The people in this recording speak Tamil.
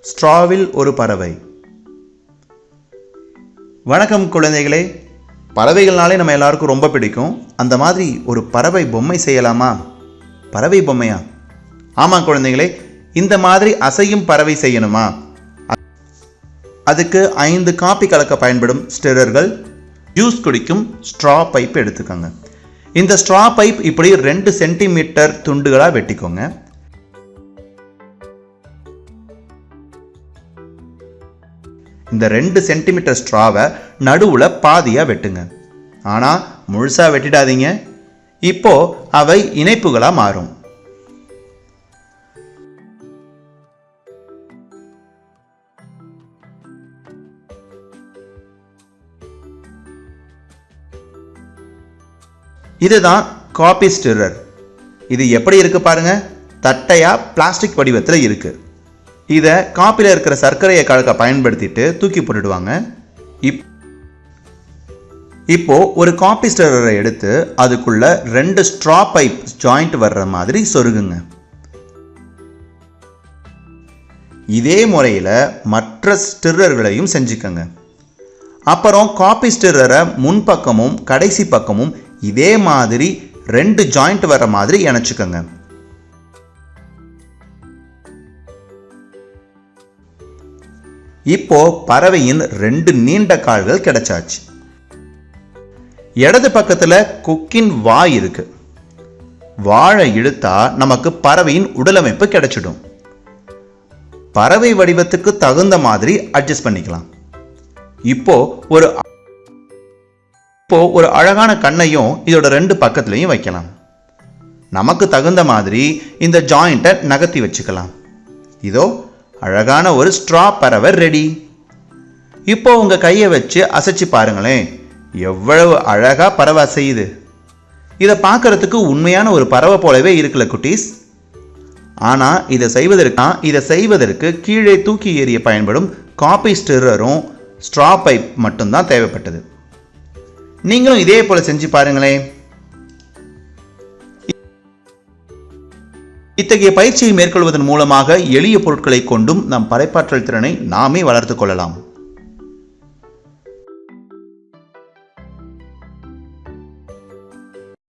ஸ்ட்ராவில் ஒரு பறவை. வணக்கம் குழந்தைகளே. பறவைகள்னாலே நம்ம எல்லாருக்கும் ரொம்ப பிடிக்கும். அந்த மாதிரி ஒரு பறவை பொம்மை செய்யலாமா? பறவை பொம்மையா? ஆமாம் குழந்தைகளே இந்த மாதிரி அசையும் பறவை செய்யணுமா? அதுக்கு ஐந்து காப்பி கலக்க பயன்படும் ஸ்டிரர்கள் ஜூஸ் குடிக்கும் ஸ்ட்ரா பைப் எடுத்துக்கோங்க. இந்த ஸ்ட்ரா பைப் இப்படி ரெண்டு சென்டிமீட்டர் துண்டுகளாக வெட்டிக்கோங்க. இந்த ரெண்டு சென்டிமீட்டர் ஸ்ட்ராவை நடுவில் பாதியாக வெட்டுங்க. ஆனால் முழுசாக வெட்டிடாதீங்க. இப்போ அவை இணைப்புகளாக மாறும். இதுதான் காப்பி ஸ்டிரர் இது எப்படி இருக்கு பாருங்க? தட்டையா பிளாஸ்டிக் வடிவத்தில் இருக்குது இதை காப்பியில் இருக்கிற சர்க்கரையை கலக்க பயன்படுத்திட்டு தூக்கி போட்டுடுவாங்க. இப் இப்போ ஒரு காப்பி ஸ்டிரரை எடுத்து அதுக்குள்ளே ரெண்டு ஸ்ட்ரா பைப் ஜாயிண்ட் வர்ற மாதிரி சொருகுங்க. இதே முறையில் மற்ற ஸ்டிரர்களையும் செஞ்சுக்கங்க. அப்புறம் காப்பி ஸ்டிரரை முன்பக்கமும் கடைசி பக்கமும் இதே மாதிரி ரெண்டு ஜாயிண்ட் வர மாதிரி இணைச்சிக்கோங்க. இப்போ பறவையின் ரெண்டு நீண்ட கால்கள் கிடைச்சாச்சு. இடது பக்கத்துல கொக்கின் வாய் இருக்கு. வாழை இழுத்தா நமக்கு பறவையின் உடலமைப்பு கிடைச்சிடும். பறவை வடிவத்துக்கு தகுந்த மாதிரி அட்ஜஸ்ட் பண்ணிக்கலாம். இப்போ ஒரு இப்போ ஒரு அழகான கண்ணையும் இதோட ரெண்டு பக்கத்துலையும் வைக்கலாம். நமக்கு தகுந்த மாதிரி இந்த ஜாயிண்ட்டை நகர்த்தி வச்சுக்கலாம். இதோ அழகான ஒரு ஸ்ட்ரா பறவை ரெடி இப்போ உங்க கையை வச்சு அசைச்சு பாருங்களேன். எவ்வளவு அழகா பறவை அசையுது. இதை பார்க்கறதுக்கு உண்மையான ஒரு பறவை போலவே இருக்குல்ல குட்டீஸ். ஆனால் இதை செய்வதற்கா இதை செய்வதற்கு கீழே தூக்கி எறிய பயன்படும் காப்பி ஸ்டிரரும் ஸ்ட்ரா பைப் மட்டும்தான் தேவைப்பட்டது. நீங்களும் இதே போல செஞ்சு பாருங்களேன். இத்தகைய பயிற்சியை மேற்கொள்வதன் மூலமாக எளிய பொருட்களை கொண்டும் நம் படைப்பாற்றல் திறனை நாமே வளர்த்து கொள்ளலாம்.